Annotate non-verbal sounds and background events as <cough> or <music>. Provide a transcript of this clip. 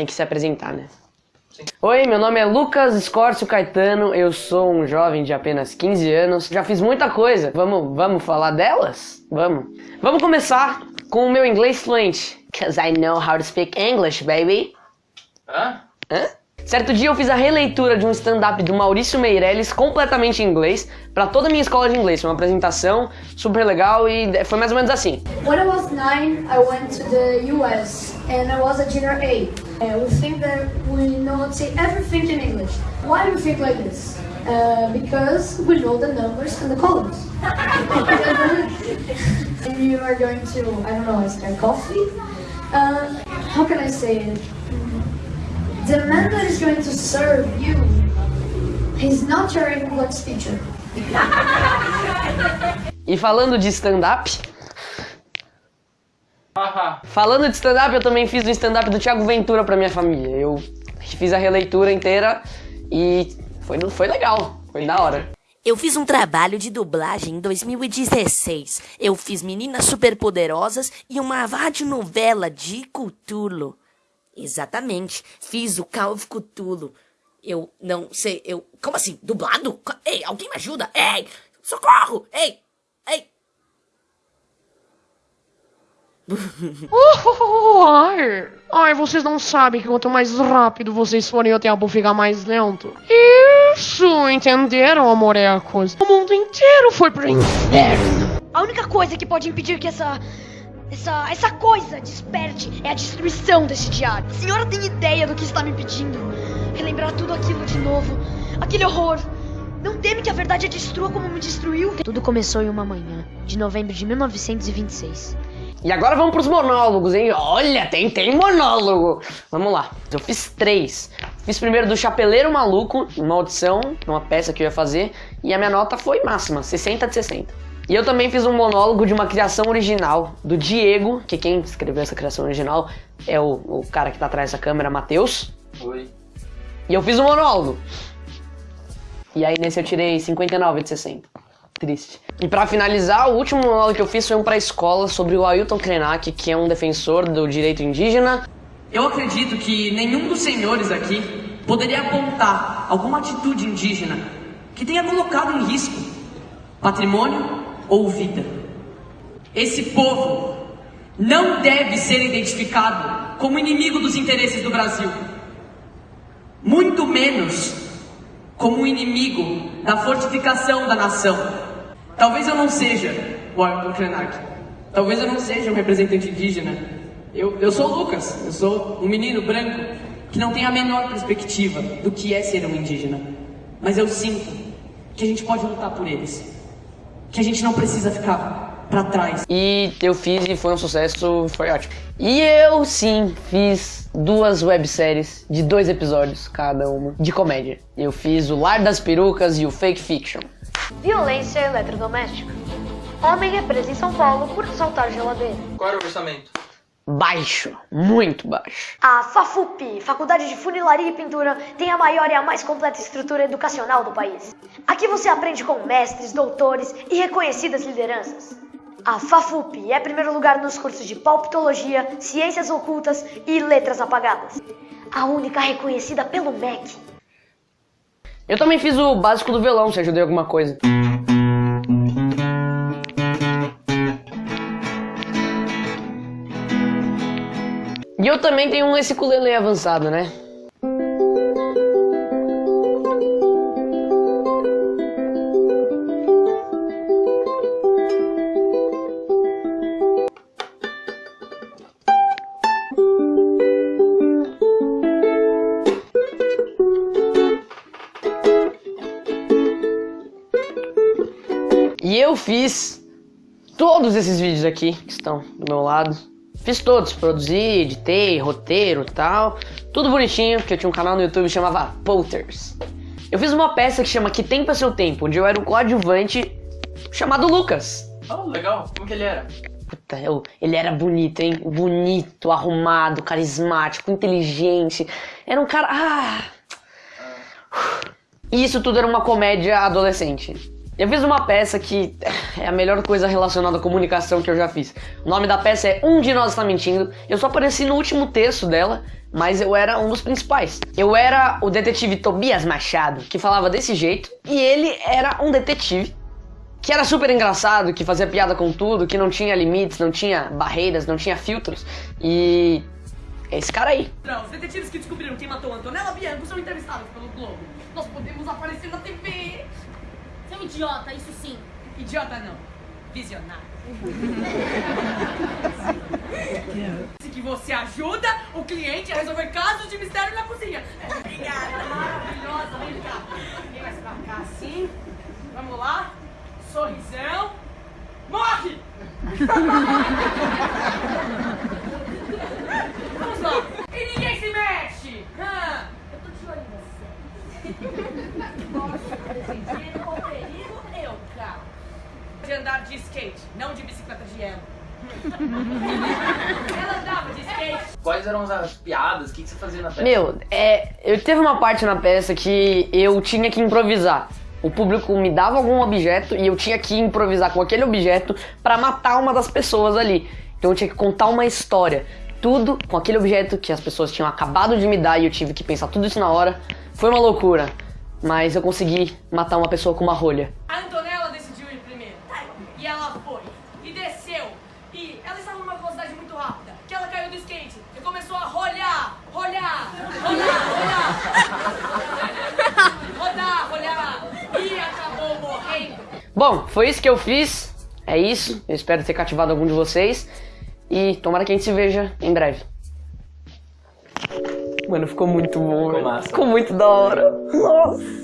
tem que se apresentar, né? Oi, meu nome é Lucas Escórcio Caetano, eu sou um jovem de apenas 15 anos, já fiz muita coisa. Vamos, vamos falar delas? Vamos. Vamos começar com o meu inglês fluente. Cause I know how to speak English, baby. Hã? Hã? Certo dia eu fiz a releitura de um stand-up do Maurício Meirelles completamente em inglês para toda a minha escola de inglês. Foi uma apresentação super legal e foi mais ou menos assim. When I was nine, I went to the US and I was a junior A. And we think that we know say everything in English. Why do we think like this? Uh, because we know the numbers and the columns. <laughs> and you are going to, I don't know, start coffee. Uh, how can I say it? The man that is going to serve you, he's not your English teacher. E falando de stand-up, falando de stand-up, eu também fiz o stand-up do Thiago Ventura pra minha família. Eu fiz a releitura inteira e foi, foi legal, foi da hora. Eu fiz um trabalho de dublagem em 2016. Eu fiz Meninas Superpoderosas e uma radionovela de Cthulhu. Exatamente, fiz o Call of Cthulhu. Eu não sei, eu... Como assim? Dublado? Ei, alguém me ajuda? Ei, socorro! Ei, ei! Oh, ai, ai, vocês não sabem que quanto mais rápido vocês forem, o tempo fica mais lento. Isso, entenderam, amorecos? O mundo inteiro foi pro inferno. A única coisa que pode impedir que essa. Essa, essa coisa desperte é a destruição desse diário. A senhora tem ideia do que está me pedindo? Relembrar tudo aquilo de novo. Aquele horror. Não teme que a verdade a destrua como me destruiu? Tudo começou em uma manhã, de novembro de 1926. E agora vamos pros monólogos, hein? Olha, tem, tem monólogo. Vamos lá. Eu fiz três. Fiz primeiro do Chapeleiro Maluco, uma audição, uma peça que eu ia fazer, e a minha nota foi máxima, 60 de 60. E eu também fiz um monólogo de uma criação original do Diego, que quem escreveu essa criação original é o, o cara que tá atrás dessa câmera, Matheus. Oi. E eu fiz um monólogo. E aí nesse eu tirei 59 de 60. Triste. E pra finalizar, o último monólogo que eu fiz foi um pra escola sobre o Ailton Krenak, que é um defensor do direito indígena. Eu acredito que nenhum dos senhores aqui poderia apontar alguma atitude indígena que tenha colocado em risco patrimônio ou vida. Esse povo não deve ser identificado como inimigo dos interesses do Brasil, muito menos como inimigo da fortificação da nação. Talvez eu não seja o Arthur Krenak, talvez eu não seja um representante indígena. Eu, eu sou o Lucas, eu sou um menino branco que não tem a menor perspectiva do que é ser um indígena. Mas eu sinto que a gente pode lutar por eles, que a gente não precisa ficar para trás. E eu fiz e foi um sucesso, foi ótimo. E eu sim fiz duas webséries de dois episódios cada uma de comédia. Eu fiz o Lar das Perucas e o Fake Fiction. Violência eletrodoméstica. Homem é preso em São Paulo por assaltar geladeira. Qual era o orçamento? Baixo, muito baixo. A FAFUP, Faculdade de Funilaria e Pintura, tem a maior e a mais completa estrutura educacional do país. Aqui você aprende com mestres, doutores e reconhecidas lideranças. A FAFUP é primeiro lugar nos cursos de palpitologia, ciências ocultas e letras apagadas. A única reconhecida pelo MEC. Eu também fiz o básico do violão, se ajudei alguma coisa. E eu também tenho esse ukulele avançado, né? E eu fiz todos esses vídeos aqui que estão do meu lado. Fiz todos, produzi, editei, roteiro e tal. Tudo bonitinho, porque eu tinha um canal no YouTube que chamava Potters. Eu fiz uma peça que chama Que Tempo é Seu Tempo, onde eu era um coadjuvante chamado Lucas. Oh, legal. Como que ele era? Puta, eu, ele era bonito, hein? Bonito, arrumado, carismático, inteligente. Era um cara. Ah! E isso tudo era uma comédia adolescente. Eu fiz uma peça que é a melhor coisa relacionada à comunicação que eu já fiz. O nome da peça é Um de Nós Está Mentindo. Eu só apareci no último terço dela, mas eu era um dos principais. Eu era o detetive Tobias Machado, que falava desse jeito, e ele era um detetive que era super engraçado, que fazia piada com tudo, que não tinha limites, não tinha barreiras, não tinha filtros. E é esse cara aí. Os detetives que descobriram quem matou Antonella Bianco são entrevistados pelo Globo. Nós podemos aparecer na TV. Um idiota, isso sim. Idiota não. Visionário. <laughs> Disse que você ajuda o cliente a resolver casos de mistério na cozinha. Obrigada, maravilhosa. Vem cá. Vem mais pra cá assim. Vamos lá. Sorrisão. Morre! <laughs> Vamos lá. E ninguém se mexe. Ah. Eu tô de olho em você. <laughs> Posso decidir o perigo eu, cara. De andar de skate, não de bicicleta de ela. <laughs> Ela andava de skate. Quais eram as piadas? O que, que você fazia na peça? Meu, é, eu teve uma parte na peça que eu tinha que improvisar. O público me dava algum objeto e eu tinha que improvisar com aquele objeto pra matar uma das pessoas ali. Então eu tinha que contar uma história. Tudo com aquele objeto que as pessoas tinham acabado de me dar e eu tive que pensar tudo isso na hora. Foi uma loucura. Mas eu consegui matar uma pessoa com uma rolha. A Antonella decidiu ir primeiro. E ela foi. E desceu. E ela estava numa velocidade muito rápida. Que ela caiu do skate. E começou a rolhar, rolhar, rolhar, rolhar. Rodar, rolhar. E acabou morrendo. Bom, foi isso que eu fiz. É isso. Eu espero ter cativado algum de vocês. E tomara que a gente se veja em breve. Mano, ficou muito bom. Ficou. Ficou muito da hora. Nossa.